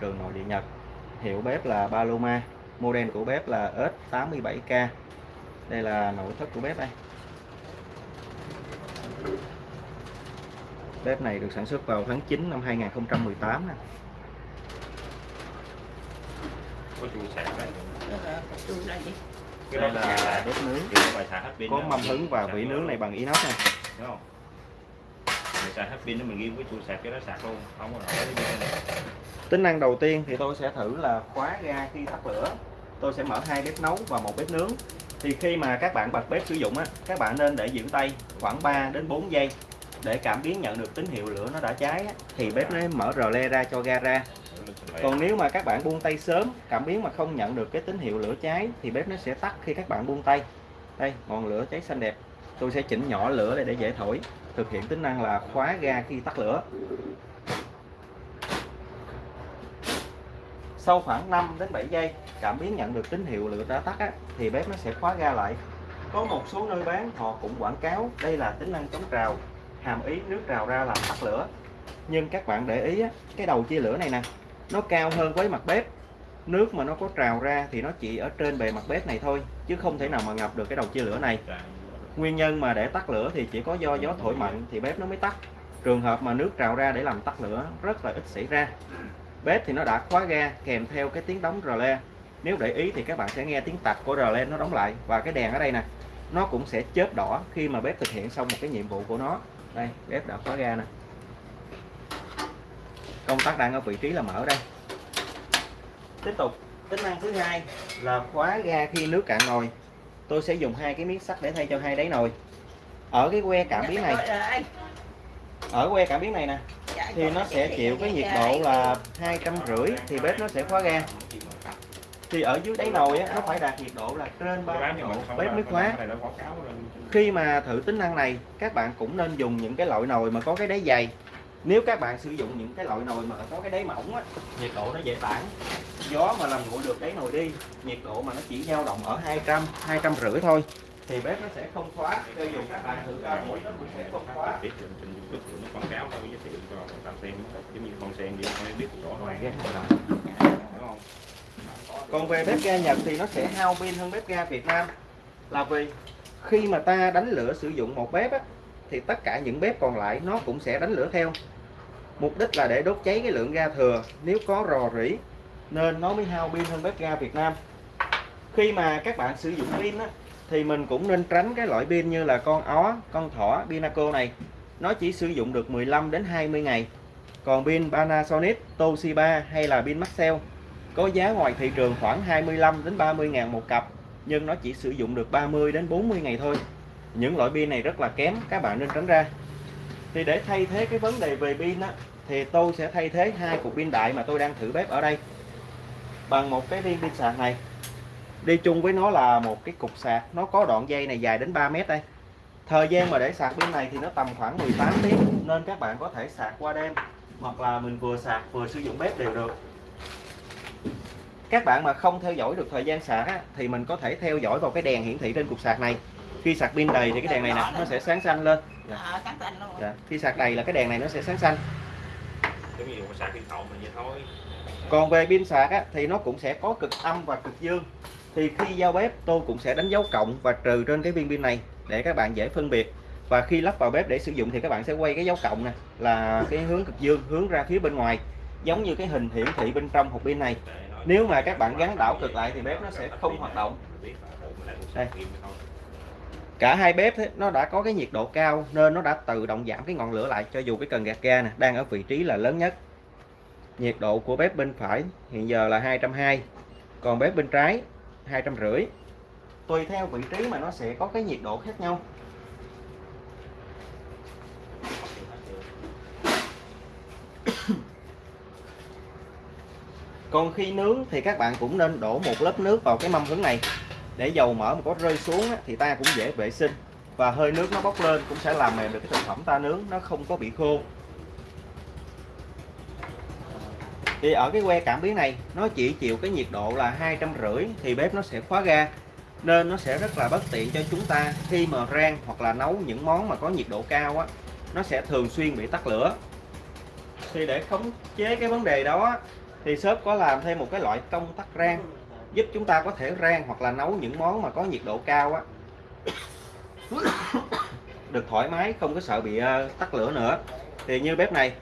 cường nội địa Nhật hiệu bếp là Paloma model của bếp là S87K đây là nội thất của bếp đây. Bếp này được sản xuất vào tháng 9 năm 2018 nè. Đây. Là bếp nướng. Có đó, mâm hứng và vỉ nướng này bằng inox nè. Đúng không? Mình xài hết pin đó mình ghim cái chui sạc cho nó sạc luôn. Không có nổi cái này tính năng đầu tiên thì tôi sẽ thử là khóa ga khi tắt lửa. Tôi sẽ mở hai bếp nấu và một bếp nướng. Thì khi mà các bạn bật bếp sử dụng á các bạn nên để giữ tay khoảng 3 đến 4 giây để cảm biến nhận được tín hiệu lửa nó đã cháy á, thì bếp nó mở rờ le ra cho ga ra. Còn nếu mà các bạn buông tay sớm cảm biến mà không nhận được cái tín hiệu lửa cháy thì bếp nó sẽ tắt khi các bạn buông tay. Đây ngọn lửa cháy xanh đẹp. Tôi sẽ chỉnh nhỏ lửa lại để dễ thổi. Thực hiện tính năng là khóa ga khi tắt lửa. Sau khoảng 5 đến 7 giây cảm biến nhận được tín hiệu lửa đã tắt á, thì bếp nó sẽ khóa ga lại. Có một số nơi bán họ cũng quảng cáo đây là tính năng chống trào hàm ý nước trào ra làm tắt lửa. Nhưng các bạn để ý á, cái đầu chia lửa này nè nó cao hơn với mặt bếp. Nước mà nó có trào ra thì nó chỉ ở trên bề mặt bếp này thôi chứ không thể nào mà ngập được cái đầu chia lửa này. Nguyên nhân mà để tắt lửa thì chỉ có do gió thổi mạnh thì bếp nó mới tắt. Trường hợp mà nước trào ra để làm tắt lửa rất là ít xảy ra bếp thì nó đã khóa ga kèm theo cái tiếng đóng rờ le. Nếu để ý thì các bạn sẽ nghe tiếng tạch của rờ le nó đóng lại. Và cái đèn ở đây nè nó cũng sẽ chớp đỏ khi mà bếp thực hiện xong một cái nhiệm vụ của nó. Đây bếp đã khóa ga nè. Công tắc đang ở vị trí là mở đây. Tiếp tục tính năng thứ hai là khóa ga khi nước cạn nồi. Tôi sẽ dùng hai cái miếng sắt để thay cho hai đáy nồi. Ở cái que cảm biến này. Ở que cảm biến này nè thì nó sẽ chịu cái nhiệt độ là hai trăm rưỡi thì bếp nó sẽ khóa ga. Thì ở dưới đáy nồi á, nó phải đạt nhiệt độ là trên 30 độ bếp mới khóa khi mà thử tính năng này các bạn cũng nên dùng những cái loại nồi mà có cái đáy dày. Nếu các bạn sử dụng những cái loại nồi mà có cái đáy mỏng á, nhiệt độ nó dễ tản. Gió mà làm nguội được đáy nồi đi nhiệt độ mà nó chỉ dao động ở 200 200 rưỡi thôi thì bếp nó sẽ không khóa. Cho dù các bạn thử cao mũi nó cũng sẽ không khóa. Biết trên trên youtube tụi nó quảng cáo thôi giới thiệu cho người ta xem. Giống như con sen vậy không biết rõ ràng đúng không? Còn về bếp ga Nhật thì nó sẽ hao pin hơn bếp ga Việt Nam. Là vì khi mà ta đánh lửa sử dụng một bếp á, thì tất cả những bếp còn lại nó cũng sẽ đánh lửa theo. Mục đích là để đốt cháy cái lượng ga thừa. Nếu có rò rỉ nên nó mới hao pin hơn bếp ga Việt Nam. Khi mà các bạn sử dụng pin á, thì mình cũng nên tránh cái loại pin như là con ó con thỏ Pinaco này. Nó chỉ sử dụng được 15 đến 20 ngày. Còn pin Panasonic Toshiba hay là pin Maxell có giá ngoài thị trường khoảng 25 đến 30 ngàn một cặp nhưng nó chỉ sử dụng được 30 đến 40 ngày thôi. Những loại pin này rất là kém các bạn nên tránh ra. Thì để thay thế cái vấn đề về pin á, thì tôi sẽ thay thế hai cục pin đại mà tôi đang thử bếp ở đây. Bằng một cái viên pin sạc này đi chung với nó là một cái cục sạc. Nó có đoạn dây này dài đến 3 mét đây. Thời gian mà để sạc pin này thì nó tầm khoảng 18 tiếng nên các bạn có thể sạc qua đêm hoặc là mình vừa sạc vừa sử dụng bếp đều được. Các bạn mà không theo dõi được thời gian sạc á, thì mình có thể theo dõi vào cái đèn hiển thị trên cục sạc này. Khi sạc pin đầy thì cái đèn này nè nó sẽ sáng xanh lên. Ờ, thành luôn. dạ. khi sạc đầy là cái đèn này nó sẽ sáng xanh. Còn về pin sạc á, thì nó cũng sẽ có cực âm và cực dương thì khi giao bếp tôi cũng sẽ đánh dấu cộng và trừ trên cái viên pin này để các bạn dễ phân biệt. Và khi lắp vào bếp để sử dụng thì các bạn sẽ quay cái dấu cộng nè là cái hướng cực dương hướng ra phía bên ngoài giống như cái hình hiển thị bên trong hộp pin này. Nếu mà các bạn gắn đảo cực lại thì bếp nó sẽ không hoạt động. Đây. cả hai bếp ấy, nó đã có cái nhiệt độ cao nên nó đã tự động giảm cái ngọn lửa lại cho dù cái cần gạt ga nè đang ở vị trí là lớn nhất. Nhiệt độ của bếp bên phải hiện giờ là 220 còn bếp bên trái 250 tùy theo vị trí mà nó sẽ có cái nhiệt độ khác nhau. Còn khi nướng thì các bạn cũng nên đổ một lớp nước vào cái mâm hứng này. Để dầu mỡ mà có rơi xuống thì ta cũng dễ vệ sinh. Và hơi nước nó bốc lên cũng sẽ làm mềm được cái thực phẩm ta nướng, nó không có bị khô. Thì ở cái que cảm biến này, nó chỉ chịu cái nhiệt độ là hai trăm rưỡi thì bếp nó sẽ khóa ga, nên nó sẽ rất là bất tiện cho chúng ta khi mà rang hoặc là nấu những món mà có nhiệt độ cao á, nó sẽ thường xuyên bị tắt lửa. Thì để khống chế cái vấn đề đó thì shop có làm thêm một cái loại công tắc rang, giúp chúng ta có thể rang hoặc là nấu những món mà có nhiệt độ cao á. Được thoải mái, không có sợ bị ờ, tắt lửa nữa. Thì như bếp này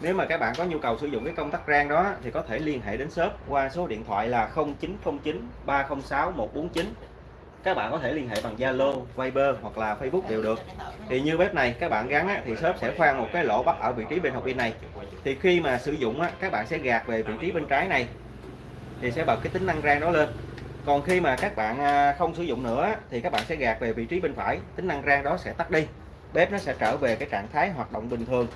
nếu mà các bạn có nhu cầu sử dụng cái công tắc rang đó thì có thể liên hệ đến shop qua số điện thoại là 0909 306 149 các bạn có thể liên hệ bằng Zalo, Viber hoặc là Facebook đều được. Thì như bếp này các bạn gắn á, thì shop sẽ khoan một cái lỗ bắt ở vị trí bên học pin này. Thì khi mà sử dụng á, các bạn sẽ gạt về vị trí bên trái này thì sẽ bật cái tính năng rang đó lên. Còn khi mà các bạn à, không sử dụng nữa thì các bạn sẽ gạt về vị trí bên phải tính năng rang đó sẽ tắt đi. Bếp nó sẽ trở về cái trạng thái hoạt động bình thường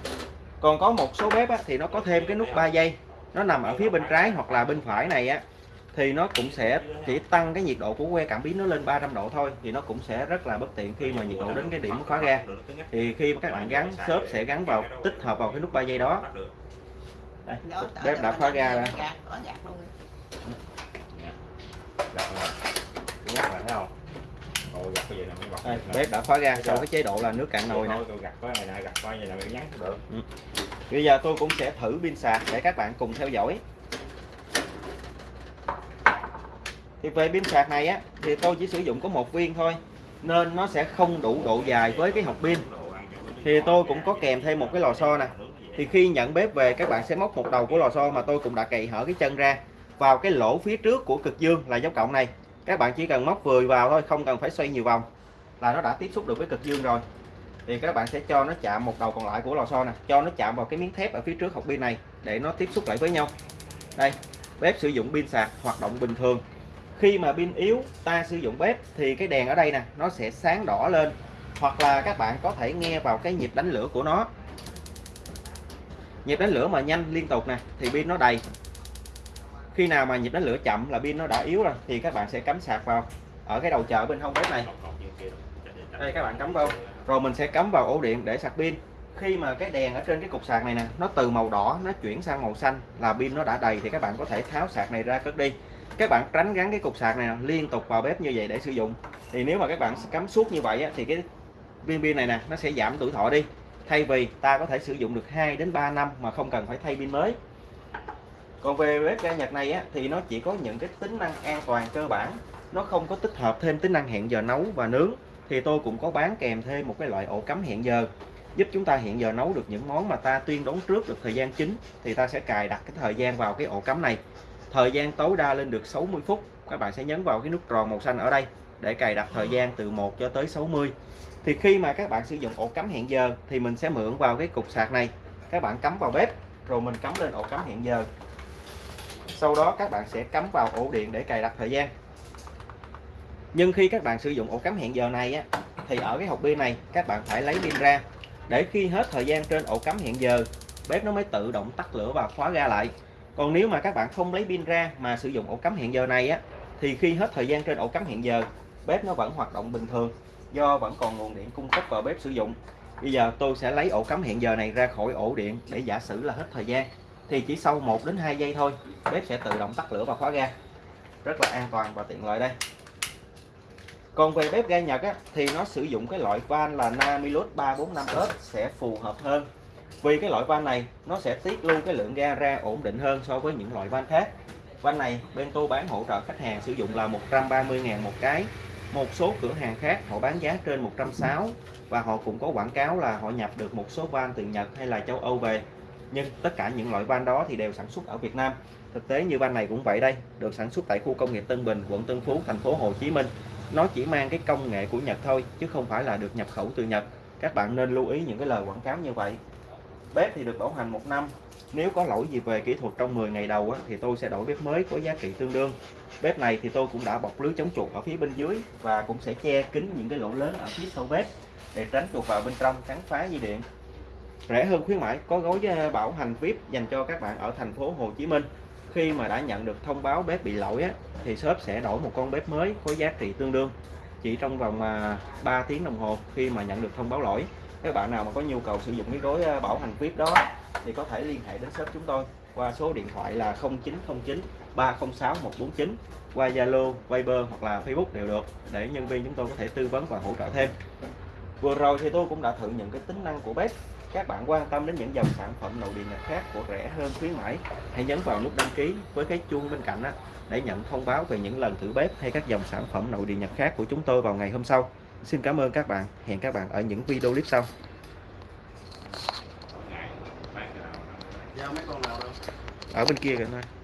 còn có một số bếp á, thì nó có thêm cái nút 3 giây nó nằm ở phía bên trái hoặc là bên phải này á thì nó cũng sẽ chỉ tăng cái nhiệt độ của que cảm biến nó lên 300 độ thôi thì nó cũng sẽ rất là bất tiện khi mà nhiệt độ đến cái điểm khóa ga thì khi mà các bạn gắn shop sẽ gắn vào tích hợp vào cái nút 3 giây đó Đây, bếp đã khóa ga ra Gặt rồi. Gặt rồi thấy không? Ồ, gặt bây giờ là bật. Đây, bếp đã khóa ga sau cái chế độ là nước cạn nồi nè. tôi gặt có này nè, gặt coi vậy là mới nhắn được. bây giờ tôi cũng sẽ thử pin sạc để các bạn cùng theo dõi. Thì về pin sạc này á thì tôi chỉ sử dụng có một viên thôi nên nó sẽ không đủ độ dài với cái hộp pin. Thì tôi cũng có kèm thêm một cái lò xo nè. Thì khi nhận bếp về các bạn sẽ móc một đầu của lò xo mà tôi cũng đã cày hở cái chân ra vào cái lỗ phía trước của cực dương là dấu cộng này các bạn chỉ cần móc vừa vào thôi, không cần phải xoay nhiều vòng là nó đã tiếp xúc được với cực dương rồi. Thì các bạn sẽ cho nó chạm một đầu còn lại của lò xo nè, cho nó chạm vào cái miếng thép ở phía trước hộp pin này để nó tiếp xúc lại với nhau. Đây, bếp sử dụng pin sạc, hoạt động bình thường. Khi mà pin yếu, ta sử dụng bếp thì cái đèn ở đây nè, nó sẽ sáng đỏ lên. Hoặc là các bạn có thể nghe vào cái nhịp đánh lửa của nó. Nhịp đánh lửa mà nhanh liên tục nè, thì pin nó đầy khi nào mà nhịp đánh lửa chậm là pin nó đã yếu rồi thì các bạn sẽ cắm sạc vào ở cái đầu chờ bên hông bếp này. Đây các bạn cắm vào rồi mình sẽ cắm vào ổ điện để sạc pin. Khi mà cái đèn ở trên cái cục sạc này nè nó từ màu đỏ nó chuyển sang màu xanh là pin nó đã đầy thì các bạn có thể tháo sạc này ra cất đi. Các bạn tránh gắn cái cục sạc này liên tục vào bếp như vậy để sử dụng. Thì nếu mà các bạn cắm suốt như vậy á, thì cái viên pin này nè nó sẽ giảm tuổi thọ đi. Thay vì ta có thể sử dụng được 2 đến 3 năm mà không cần phải thay pin mới còn về bếp ga Nhật này á, thì nó chỉ có những cái tính năng an toàn cơ bản. Nó không có tích hợp thêm tính năng hẹn giờ nấu và nướng. Thì tôi cũng có bán kèm thêm một cái loại ổ cắm hẹn giờ. Giúp chúng ta hẹn giờ nấu được những món mà ta tuyên đoán trước được thời gian chính thì ta sẽ cài đặt cái thời gian vào cái ổ cắm này. Thời gian tối đa lên được 60 phút. Các bạn sẽ nhấn vào cái nút tròn màu xanh ở đây để cài đặt thời gian từ 1 cho tới 60 thì khi mà các bạn sử dụng ổ cắm hẹn giờ thì mình sẽ mượn vào cái cục sạc này. Các bạn cắm vào bếp rồi mình cắm lên ổ cắm hẹn giờ sau đó các bạn sẽ cắm vào ổ điện để cài đặt thời gian. Nhưng khi các bạn sử dụng ổ cắm hẹn giờ này á, thì ở cái hộp pin này các bạn phải lấy pin ra. Để khi hết thời gian trên ổ cắm hẹn giờ bếp nó mới tự động tắt lửa và khóa ga lại. Còn nếu mà các bạn không lấy pin ra mà sử dụng ổ cắm hẹn giờ này á thì khi hết thời gian trên ổ cắm hẹn giờ bếp nó vẫn hoạt động bình thường do vẫn còn nguồn điện cung cấp vào bếp sử dụng. Bây giờ tôi sẽ lấy ổ cắm hẹn giờ này ra khỏi ổ điện để giả sử là hết thời gian thì chỉ sau 1 đến 2 giây thôi bếp sẽ tự động tắt lửa và khóa ga. Rất là an toàn và tiện lợi đây. Còn về bếp ga Nhật á, thì nó sử dụng cái loại van là Namilus 345S sẽ phù hợp hơn. Vì cái loại van này nó sẽ tiết lưu cái lượng ga ra ổn định hơn so với những loại van khác. Van này bên tôi bán hỗ trợ khách hàng sử dụng là 130.000 một cái. Một số cửa hàng khác họ bán giá trên 160 và họ cũng có quảng cáo là họ nhập được một số van từ Nhật hay là châu Âu về nhưng tất cả những loại van đó thì đều sản xuất ở Việt Nam. Thực tế như van này cũng vậy đây được sản xuất tại khu công nghiệp Tân Bình quận Tân Phú thành phố Hồ Chí Minh. Nó chỉ mang cái công nghệ của Nhật thôi chứ không phải là được nhập khẩu từ Nhật. Các bạn nên lưu ý những cái lời quảng cáo như vậy. Bếp thì được bảo hành một năm. Nếu có lỗi gì về kỹ thuật trong 10 ngày đầu á, thì tôi sẽ đổi bếp mới có giá trị tương đương. Bếp này thì tôi cũng đã bọc lưới chống chuột ở phía bên dưới và cũng sẽ che kín những cái lỗ lớn ở phía sau bếp để tránh chuột vào bên trong cắn phá dây điện rẻ hơn khuyến mãi có gói ờ, bảo hành VIP dành cho các bạn ở thành phố Hồ Chí Minh. Khi mà đã nhận được thông báo bếp bị lỗi á, thì shop sẽ đổi một con bếp mới có giá trị tương đương. Chỉ trong vòng ờ, 3 tiếng đồng hồ khi mà nhận được thông báo lỗi các bạn nào mà có nhu cầu sử dụng cái gói ờ, bảo hành VIP đó thì có thể liên hệ đến shop chúng tôi qua số điện thoại là 0909 306 149 qua Zalo, Viber hoặc là Facebook đều được để nhân viên chúng tôi có thể tư vấn và hỗ trợ thêm. Vừa rồi thì tôi cũng đã thử những cái tính năng của bếp các bạn quan tâm đến những dòng sản phẩm nội địa nhật khác của rẻ hơn khuyến mãi hãy nhấn vào nút đăng ký với cái chuông bên cạnh á, để nhận thông báo về những lần thử bếp hay các dòng sản phẩm nội địa nhật khác của chúng tôi vào ngày hôm sau. Xin cảm ơn các bạn. Hẹn các bạn ở những video clip sau. Nào ở bên kia kìa ơi